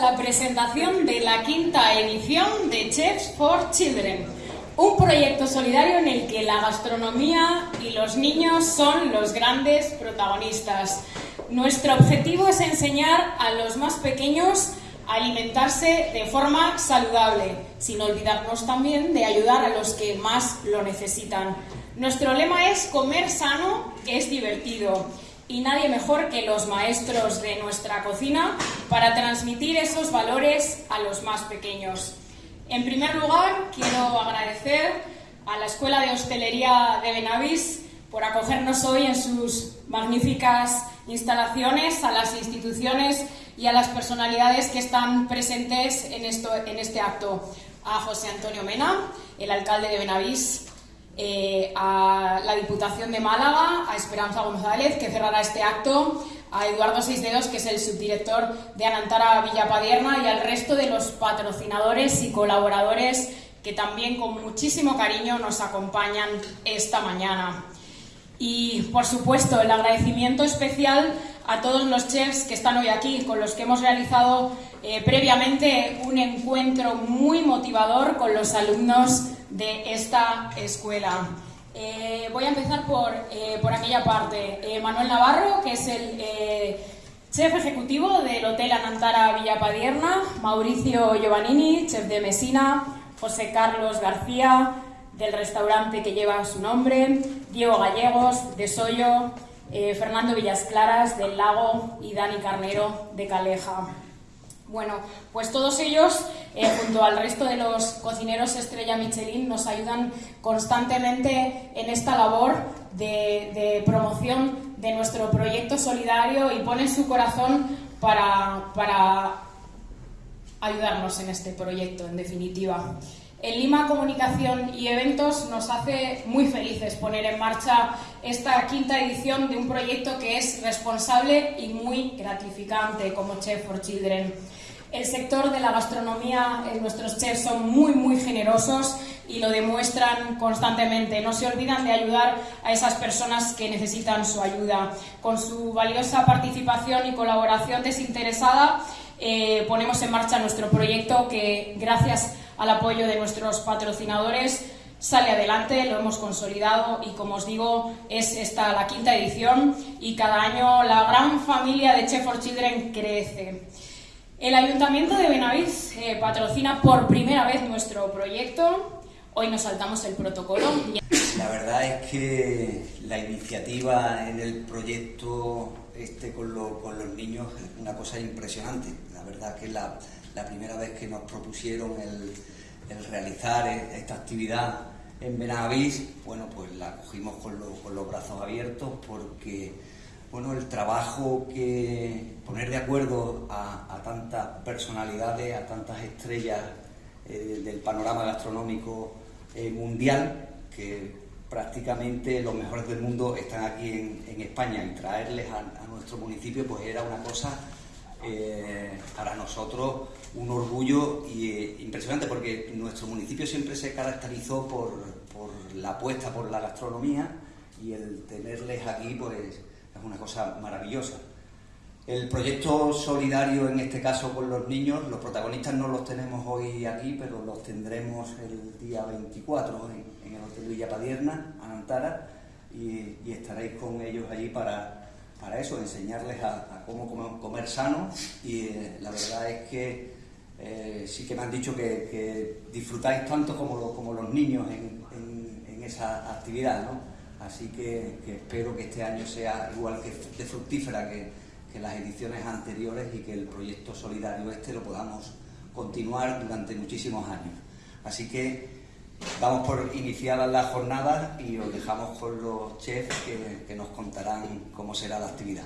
la presentación de la quinta edición de Chefs for Children, un proyecto solidario en el que la gastronomía y los niños son los grandes protagonistas. Nuestro objetivo es enseñar a los más pequeños a alimentarse de forma saludable, sin olvidarnos también de ayudar a los que más lo necesitan. Nuestro lema es comer sano, es divertido y nadie mejor que los maestros de nuestra cocina para transmitir esos valores a los más pequeños. En primer lugar, quiero agradecer a la Escuela de Hostelería de Benavís por acogernos hoy en sus magníficas instalaciones, a las instituciones y a las personalidades que están presentes en, esto, en este acto. A José Antonio Mena, el alcalde de Benavís, eh, a la Diputación de Málaga, a Esperanza González, que cerrará este acto, a Eduardo Seisdedos, que es el subdirector de Anantara Villapadierna, y al resto de los patrocinadores y colaboradores que también con muchísimo cariño nos acompañan esta mañana. Y, por supuesto, el agradecimiento especial a todos los chefs que están hoy aquí, con los que hemos realizado eh, previamente un encuentro muy motivador con los alumnos de esta escuela. Eh, voy a empezar por, eh, por aquella parte. Manuel Navarro, que es el chef ejecutivo del Hotel Anantara Villapadierna, Mauricio Giovannini, chef de Mesina, José Carlos García, del restaurante que lleva su nombre, Diego Gallegos, de Soyo, Fernando Villas Claras, del Lago y Dani Carnero, de Caleja. Bueno, pues todos ellos, eh, junto al resto de los cocineros estrella Michelin, nos ayudan constantemente en esta labor de, promoción de nuestro proyecto solidario y ponen su corazón para ayudarnos en este proyecto, en definitiva. En Lima Comunicación y Eventos nos hace muy felices poner en marcha esta quinta edición de un proyecto que es responsable y muy gratificante como Chef for Children. El sector de la gastronomía, eh, nuestros chefs son muy, muy generosos y lo demuestran constantemente. No se olvidan de ayudar a esas personas que necesitan su ayuda. Con su valiosa participación y colaboración desinteresada, eh, ponemos en marcha nuestro proyecto que, gracias al apoyo de nuestros patrocinadores, sale adelante, lo hemos consolidado y como os digo es esta la quinta edición y cada año la gran familia de Chef for Children crece. El Ayuntamiento de Benavís eh, patrocina por primera vez nuestro proyecto. Hoy nos saltamos el protocolo. La verdad es que la iniciativa en el proyecto este con, los niños una cosa impresionante. La verdad que la, la primera vez que nos propusieron el, realizar e, esta actividad en Benavís, bueno, pues la cogimos con, con los brazos abiertos porque bueno, el trabajo que poner de acuerdo a, tantas personalidades, a tantas estrellas eh, del panorama gastronómico eh, mundial, que prácticamente los mejores del mundo están aquí en, España y traerles a, nuestro municipio pues era una cosa eh, para nosotros un orgullo y, impresionante porque nuestro municipio siempre se caracterizó por, por la apuesta por la gastronomía y el tenerles aquí pues es una cosa maravillosa. El proyecto solidario, en este caso con los niños, los protagonistas no los tenemos hoy aquí, pero los tendremos el día 24 en, el Hotel Villa Padierna, Anantara, y, estaréis con ellos allí para, para eso, enseñarles a, cómo comer, sano. Y eh, la verdad es que eh, sí que me han dicho que, disfrutáis tanto como, como los niños en, esa actividad, ¿no? Así que, espero que este año sea igual que de fructífera que, las ediciones anteriores y que el proyecto solidario este lo podamos continuar durante muchísimos años. Así que vamos por iniciadas las jornadas y os dejamos con los chefs que nos contarán cómo será la actividad.